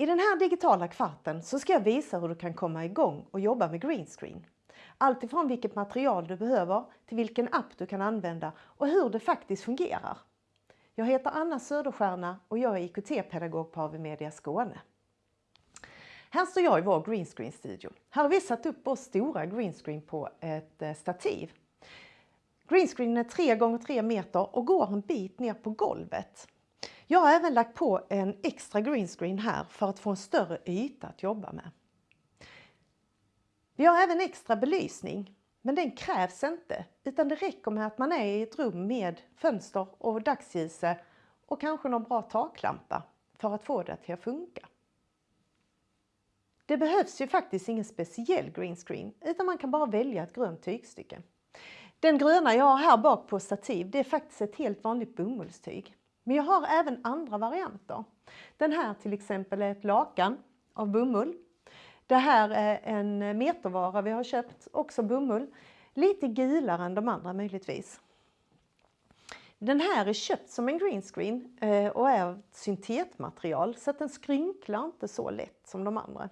I den här digitala kvarten så ska jag visa hur du kan komma igång och jobba med greenscreen. Allt ifrån vilket material du behöver till vilken app du kan använda och hur det faktiskt fungerar. Jag heter Anna Söderstjärna och jag är IKT-pedagog på AV Media Skåne. Här står jag i vår greenscreen-studio. Här har vi satt upp vår stora greenscreen på ett eh, stativ. Greenscreenen är 3 gånger 3 meter och går en bit ner på golvet. Jag har även lagt på en extra greenscreen här för att få en större yta att jobba med. Vi har även extra belysning, men den krävs inte utan det räcker med att man är i ett rum med fönster och dagsljus och kanske någon bra taklampa för att få det till att funka. Det behövs ju faktiskt ingen speciell greenscreen utan man kan bara välja ett grönt tygstycke. Den gröna jag har här bak på stativ det är faktiskt ett helt vanligt bomullstyg. Men jag har även andra varianter. Den här till exempel är ett lakan av bomull. Det här är en metervara vi har köpt, också bomull. Lite gulare än de andra möjligtvis. Den här är köpt som en greenscreen eh, och är av syntetmaterial så att den skrynklar inte så lätt som de andra.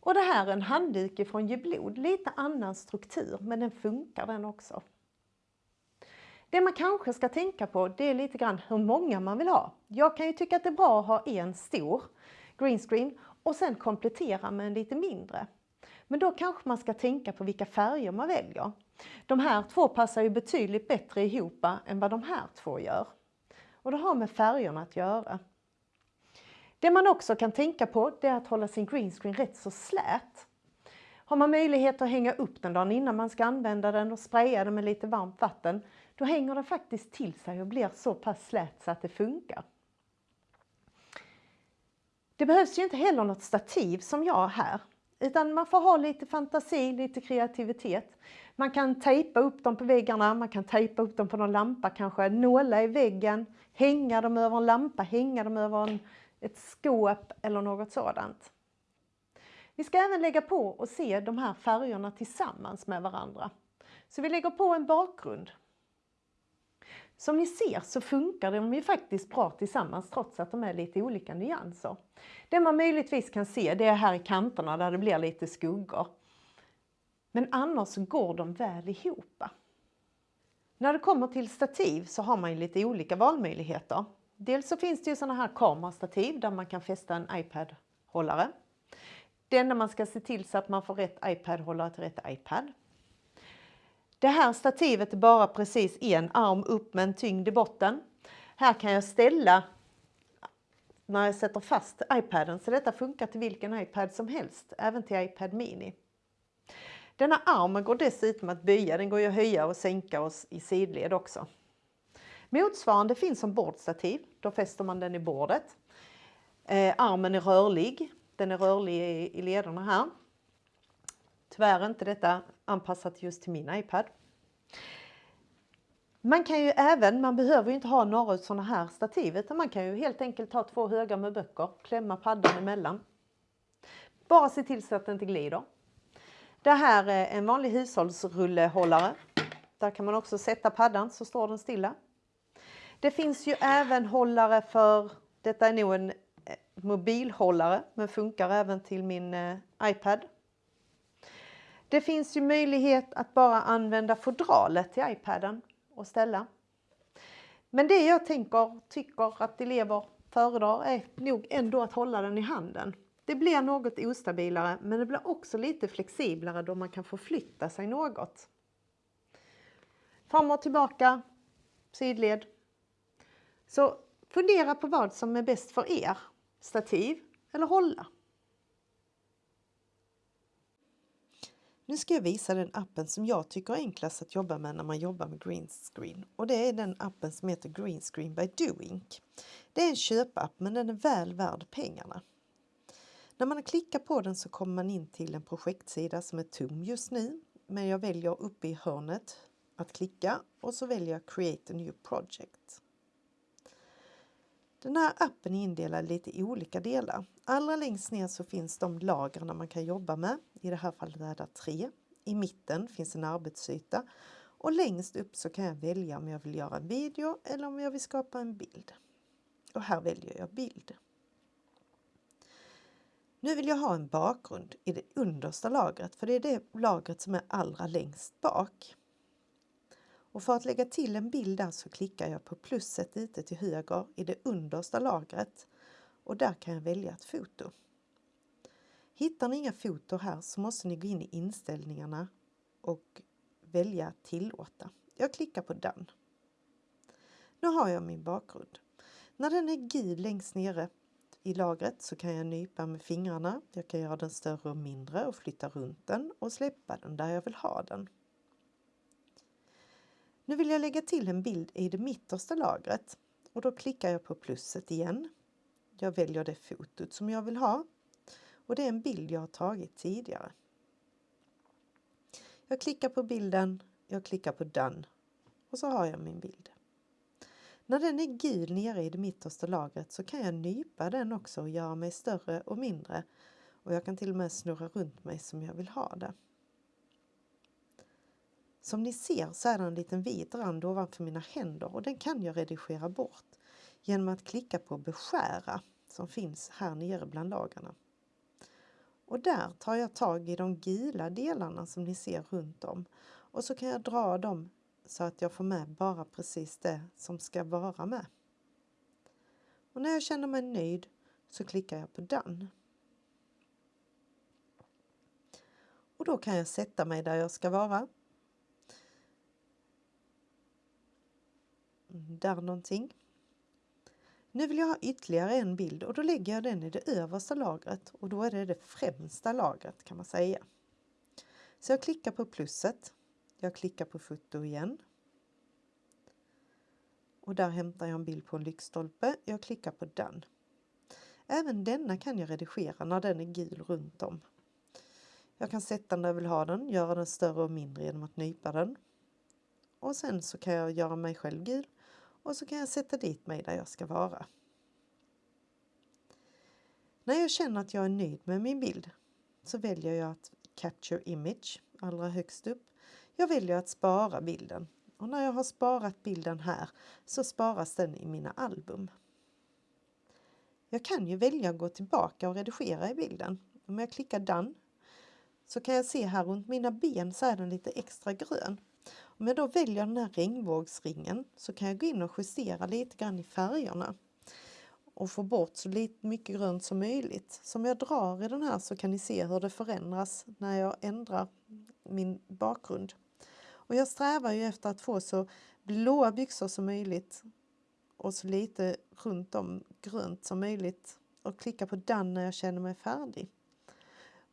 Och det här är en handduk från Geblod, lite annan struktur men den funkar den också. Det man kanske ska tänka på det är lite grann hur många man vill ha. Jag kan ju tycka att det är bra att ha en stor greenscreen och sen komplettera med en lite mindre. Men då kanske man ska tänka på vilka färger man väljer. De här två passar ju betydligt bättre ihop än vad de här två gör. Och det har med färgerna att göra. Det man också kan tänka på det är att hålla sin greenscreen rätt så slät. Har man möjlighet att hänga upp den dagen innan man ska använda den och spraya den med lite varmt vatten, då hänger den faktiskt till sig och blir så pass slät så att det funkar. Det behövs ju inte heller något stativ som jag har här, utan man får ha lite fantasi, lite kreativitet. Man kan tejpa upp dem på väggarna, man kan tejpa upp dem på någon lampa kanske, nåla i väggen, hänga dem över en lampa, hänga dem över en ett skåp eller något sådant. Vi ska även lägga på och se de här färgerna tillsammans med varandra. Så vi lägger på en bakgrund. Som ni ser så funkar de ju faktiskt bra tillsammans trots att de är lite olika nyanser. Det man möjligtvis kan se det är här i kanterna där det blir lite skuggor. Men annars går de väl ihop. När det kommer till stativ så har man ju lite olika valmöjligheter. Dels så finns det ju sådana här kamerastativ där man kan fästa en iPad-hållare. Det enda man ska se till så att man får rätt iPad-hållare till rätt iPad. Det här stativet är bara precis en arm upp med en tyngd i botten. Här kan jag ställa när jag sätter fast iPaden så detta funkar till vilken iPad som helst, även till iPad Mini. Denna armen går dessutom att böja, den går ju att höja och sänka oss i sidled också. Motsvarande finns som bordstativ. Då fäster man den i bordet. Eh, armen är rörlig. Den är rörlig i, i lederna här. Tyvärr är inte detta anpassat just till min iPad. Man kan ju även, man behöver ju inte ha några sådana här stativ utan man kan ju helt enkelt ta två högar med böcker, klämma paddan emellan. Bara se till så att det inte glider. Det här är en vanlig hushållsrullehållare. Där kan man också sätta paddan så står den stilla. Det finns ju även hållare för, detta är nog en mobilhållare men funkar även till min eh, iPad. Det finns ju möjlighet att bara använda fodralet till iPaden och ställa. Men det jag tänker, tycker att elever föredrar är nog ändå att hålla den i handen. Det blir något ostabilare men det blir också lite flexiblare då man kan förflytta sig något. Fram och tillbaka, sidled, så fundera på vad som är bäst för er. Stativ eller hålla. Nu ska jag visa den appen som jag tycker är enklast att jobba med när man jobbar med greenscreen. Och det är den appen som heter Greenscreen by Doink. Det är en köpapp men den är väl värd pengarna. När man klickar på den så kommer man in till en projektsida som är tom just nu. Men jag väljer uppe i hörnet att klicka och så väljer jag Create a new project. Den här appen är indelad i lite olika delar. Allra längst ner så finns de lagren man kan jobba med. I det här fallet är det tre. I mitten finns en arbetsyta och längst upp så kan jag välja om jag vill göra en video eller om jag vill skapa en bild. Och här väljer jag bild. Nu vill jag ha en bakgrund i det understa lagret för det är det lagret som är allra längst bak. Och för att lägga till en bild där så klickar jag på plusset lite till höger i det understa lagret och där kan jag välja ett foto. Hittar ni inga foto här så måste ni gå in i inställningarna och välja tillåta. Jag klickar på den. Nu har jag min bakgrund. När den är gul längst nere i lagret så kan jag nypa med fingrarna. Jag kan göra den större och mindre och flytta runt den och släppa den där jag vill ha den. Nu vill jag lägga till en bild i det mittersta lagret och då klickar jag på plusset igen. Jag väljer det fotot som jag vill ha och det är en bild jag har tagit tidigare. Jag klickar på bilden, jag klickar på den och så har jag min bild. När den är gul nere i det mittersta lagret så kan jag nypa den också och göra mig större och mindre och jag kan till och med snurra runt mig som jag vill ha det. Som ni ser så är det en liten vit rand ovanför mina händer och den kan jag redigera bort genom att klicka på beskära som finns här nere bland lagarna. Och där tar jag tag i de gula delarna som ni ser runt om och så kan jag dra dem så att jag får med bara precis det som ska vara med. Och när jag känner mig nöjd så klickar jag på den. Och då kan jag sätta mig där jag ska vara. Där någonting. Nu vill jag ha ytterligare en bild och då lägger jag den i det översta lagret och då är det det främsta lagret kan man säga. Så jag klickar på plusset. Jag klickar på foto igen. Och där hämtar jag en bild på en lyktstolpe. Jag klickar på den. Även denna kan jag redigera när den är gul runt om. Jag kan sätta den där jag vill ha den, göra den större och mindre genom att nypa den. Och sen så kan jag göra mig själv gul och så kan jag sätta dit mig där jag ska vara. När jag känner att jag är nöjd med min bild så väljer jag att Capture Image allra högst upp. Jag väljer att spara bilden och när jag har sparat bilden här så sparas den i mina album. Jag kan ju välja att gå tillbaka och redigera i bilden. Om jag klickar Done så kan jag se här runt mina ben så är den lite extra grön. Om jag då väljer den här regnbågsringen så kan jag gå in och justera lite grann i färgerna och få bort så lite mycket grönt som möjligt. Så om jag drar i den här så kan ni se hur det förändras när jag ändrar min bakgrund. Och jag strävar ju efter att få så blåa byxor som möjligt och så lite runt om grönt som möjligt och klicka på den när jag känner mig färdig.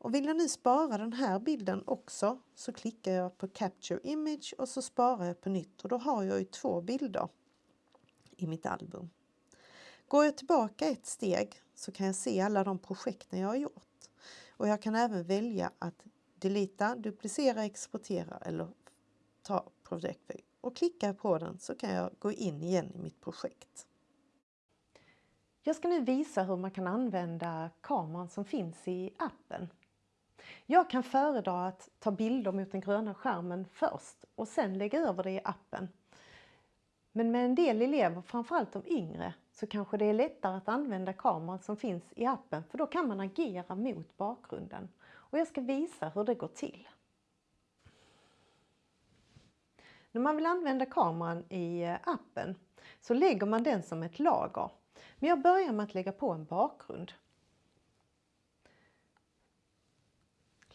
Och vill jag nu spara den här bilden också så klickar jag på Capture Image och så sparar jag på nytt och då har jag ju två bilder i mitt album. Går jag tillbaka ett steg så kan jag se alla de projekten jag har gjort. Och jag kan även välja att delita, duplicera, exportera eller ta projektväg. Och klickar jag på den så kan jag gå in igen i mitt projekt. Jag ska nu visa hur man kan använda kameran som finns i appen. Jag kan föredra att ta bilder mot den gröna skärmen först och sen lägga över det i appen. Men med en del elever, framförallt de yngre, så kanske det är lättare att använda kameran som finns i appen för då kan man agera mot bakgrunden. Och jag ska visa hur det går till. När man vill använda kameran i eh, appen så lägger man den som ett lager. Men jag börjar med att lägga på en bakgrund.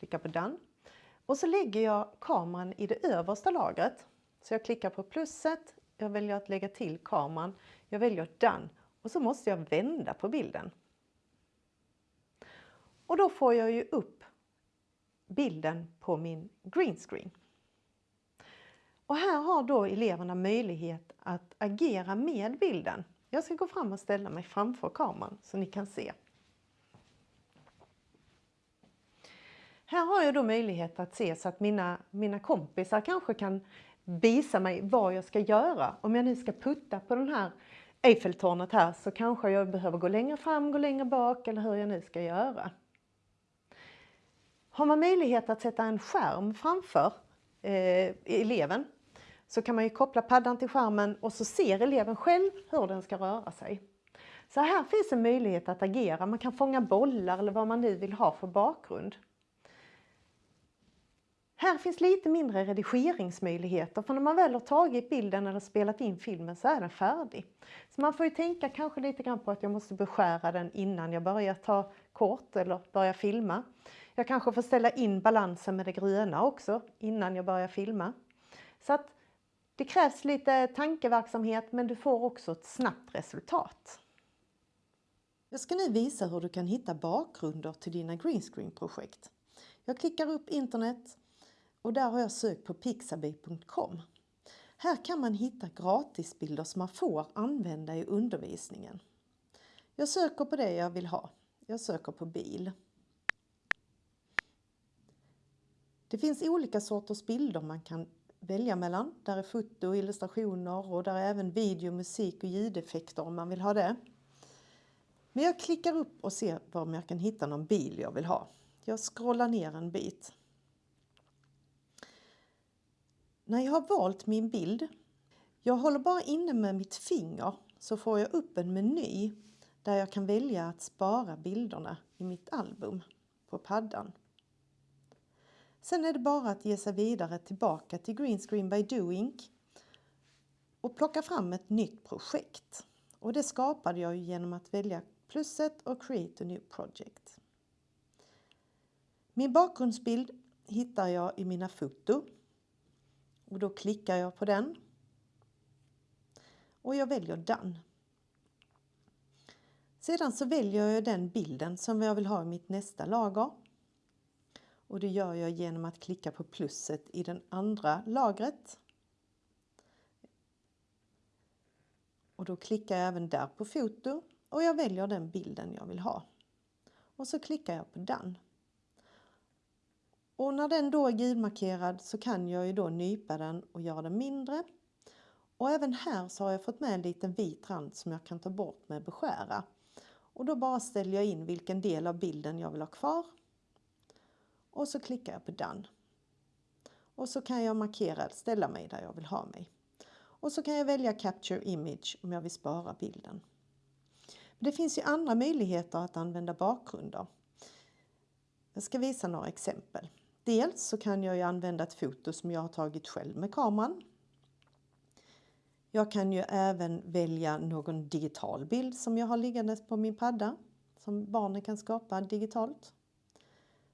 Klickar på den. Och så lägger jag kameran i det översta lagret. Så jag klickar på plusset, jag väljer att lägga till kameran, jag väljer den och så måste jag vända på bilden. Och då får jag ju upp bilden på min green screen. Och här har då eleverna möjlighet att agera med bilden. Jag ska gå fram och ställa mig framför kameran så ni kan se. Här har jag då möjlighet att se så att mina, mina kompisar kanske kan visa mig vad jag ska göra. Om jag nu ska putta på den här Eiffeltornet här så kanske jag behöver gå längre fram, gå längre bak eller hur jag nu ska göra. Har man möjlighet att sätta en skärm framför eh, eleven så kan man ju koppla paddan till skärmen och så ser eleven själv hur den ska röra sig. Så här finns en möjlighet att agera. Man kan fånga bollar eller vad man nu vill ha för bakgrund. Här finns lite mindre redigeringsmöjligheter för när man väl har tagit bilden eller spelat in filmen så är den färdig. Så man får ju tänka kanske lite grann på att jag måste beskära den innan jag börjar ta kort eller börjar filma. Jag kanske får ställa in balansen med det gröna också innan jag börjar filma. Så att det krävs lite tankeverksamhet men du får också ett snabbt resultat. Jag ska nu visa hur du kan hitta bakgrunder till dina greenscreen-projekt. Jag klickar upp internet och där har jag sökt på pixabay.com. Här kan man hitta gratisbilder som man får använda i undervisningen. Jag söker på det jag vill ha. Jag söker på bil. Det finns olika sorters bilder man kan välja mellan. Där är foto, illustrationer och där är även video, musik och ljudeffekter om man vill ha det. Men jag klickar upp och ser om jag kan hitta någon bil jag vill ha. Jag scrollar ner en bit. När jag har valt min bild, jag håller bara inne med mitt finger så får jag upp en meny där jag kan välja att spara bilderna i mitt album på paddan. Sen är det bara att ge sig vidare tillbaka till Greenscreen by Doing och plocka fram ett nytt projekt. Och det skapade jag genom att välja plusset och Create a new project. Min bakgrundsbild hittar jag i mina foto och då klickar jag på den och jag väljer Done. Sedan så väljer jag den bilden som jag vill ha i mitt nästa lager. Och det gör jag genom att klicka på plusset i det andra lagret. Och då klickar jag även där på foto och jag väljer den bilden jag vill ha. Och så klickar jag på Done. Och när den då är gulmarkerad så kan jag ju då nypa den och göra den mindre. Och även här så har jag fått med en liten vit rand som jag kan ta bort med beskära. Och då bara ställer jag in vilken del av bilden jag vill ha kvar. Och så klickar jag på Done. Och så kan jag markera, ställa mig där jag vill ha mig. Och så kan jag välja Capture Image om jag vill spara bilden. Men det finns ju andra möjligheter att använda bakgrunder. Jag ska visa några exempel. Dels så kan jag ju använda ett foto som jag har tagit själv med kameran. Jag kan ju även välja någon digital bild som jag har liggandes på min padda som barnen kan skapa digitalt.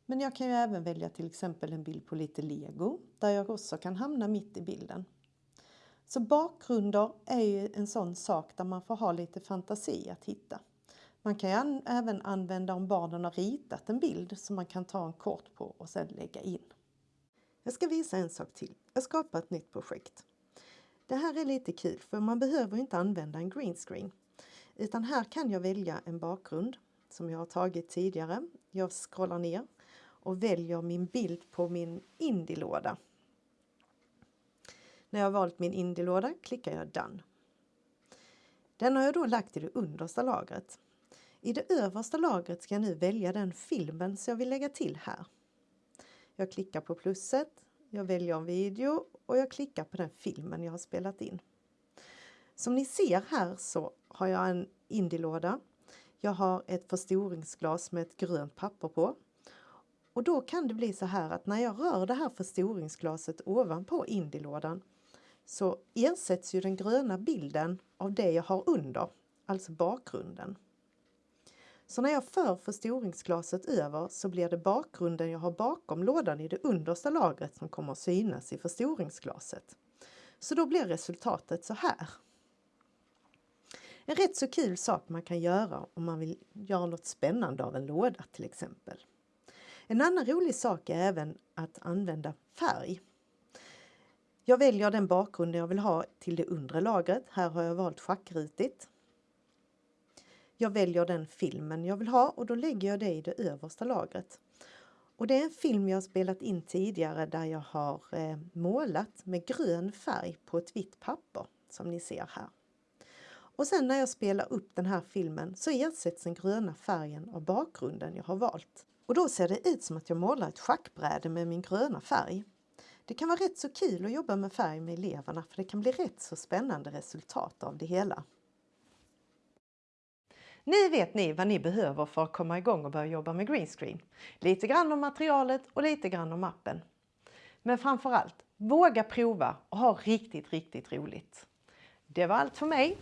Men jag kan ju även välja till exempel en bild på lite lego där jag också kan hamna mitt i bilden. Så bakgrunder är ju en sån sak där man får ha lite fantasi att hitta. Man kan an även använda om barnen har ritat en bild som man kan ta en kort på och sedan lägga in. Jag ska visa en sak till. Jag skapar ett nytt projekt. Det här är lite kul för man behöver inte använda en green screen. Utan här kan jag välja en bakgrund som jag har tagit tidigare. Jag scrollar ner och väljer min bild på min Indie-låda. När jag har valt min Indie-låda klickar jag Done. Den har jag då lagt i det understa lagret. I det översta lagret ska jag nu välja den filmen som jag vill lägga till här. Jag klickar på plusset, jag väljer en video och jag klickar på den filmen jag har spelat in. Som ni ser här så har jag en indielåda. Jag har ett förstoringsglas med ett grönt papper på. Och då kan det bli så här att när jag rör det här förstoringsglaset ovanpå indielådan så ersätts ju den gröna bilden av det jag har under, alltså bakgrunden. Så när jag för förstoringsglaset över så blir det bakgrunden jag har bakom lådan i det understa lagret som kommer att synas i förstoringsglaset. Så då blir resultatet så här. En rätt så kul sak man kan göra om man vill göra något spännande av en låda till exempel. En annan rolig sak är även att använda färg. Jag väljer den bakgrund jag vill ha till det undre lagret. Här har jag valt schackrutigt. Jag väljer den filmen jag vill ha och då lägger jag det i det översta lagret. Och det är en film jag spelat in tidigare där jag har eh, målat med grön färg på ett vitt papper som ni ser här. Och sen när jag spelar upp den här filmen så ersätts den gröna färgen av bakgrunden jag har valt. Och då ser det ut som att jag målar ett schackbräde med min gröna färg. Det kan vara rätt så kul att jobba med färg med eleverna för det kan bli rätt så spännande resultat av det hela. Nu vet ni vad ni behöver för att komma igång och börja jobba med greenscreen. Lite grann om materialet och lite grann om appen. Men framförallt, våga prova och ha riktigt, riktigt roligt. Det var allt för mig.